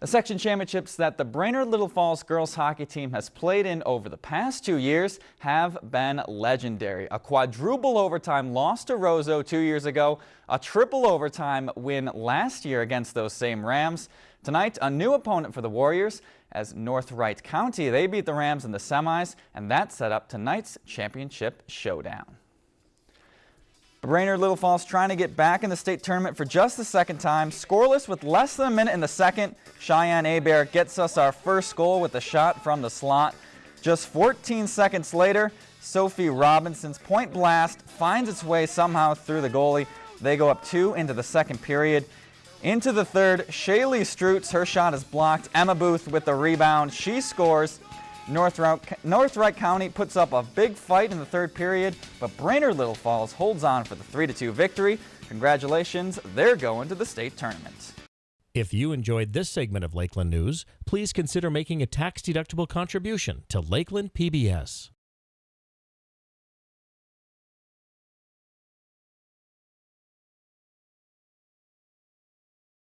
The section championships that the Brainerd Little Falls girls hockey team has played in over the past two years have been legendary. A quadruple overtime loss to Roseau two years ago, a triple overtime win last year against those same Rams. Tonight, a new opponent for the Warriors as North Wright County. They beat the Rams in the semis, and that set up tonight's championship showdown. Brainerd Little Falls trying to get back in the state tournament for just the second time. Scoreless with less than a minute in the second. Cheyenne Abear gets us our first goal with a shot from the slot. Just 14 seconds later, Sophie Robinson's point blast finds its way somehow through the goalie. They go up two into the second period. Into the third, Shaylee Strutz, her shot is blocked. Emma Booth with the rebound. She scores. North Wright County puts up a big fight in the third period, but Brainerd Little Falls holds on for the 3-2 victory. Congratulations, they're going to the state tournament. If you enjoyed this segment of Lakeland News, please consider making a tax-deductible contribution to Lakeland PBS.